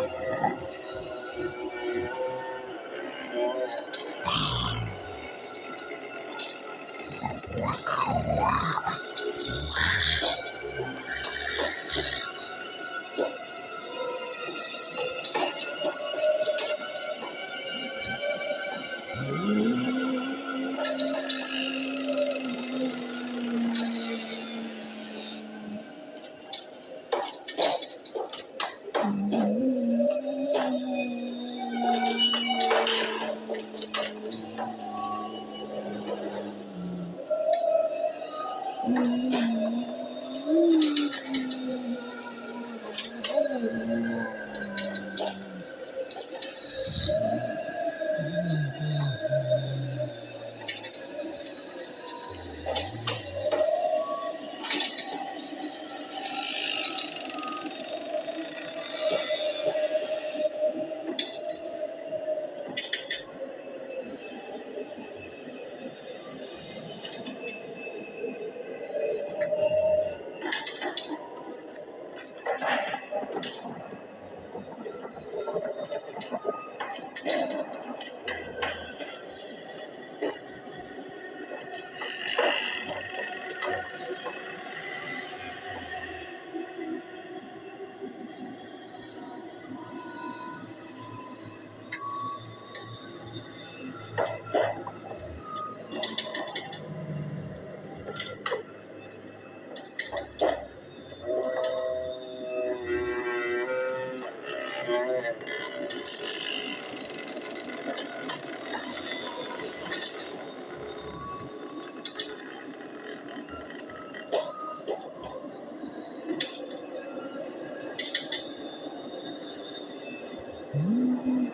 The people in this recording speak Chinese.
吧。哇哇哇！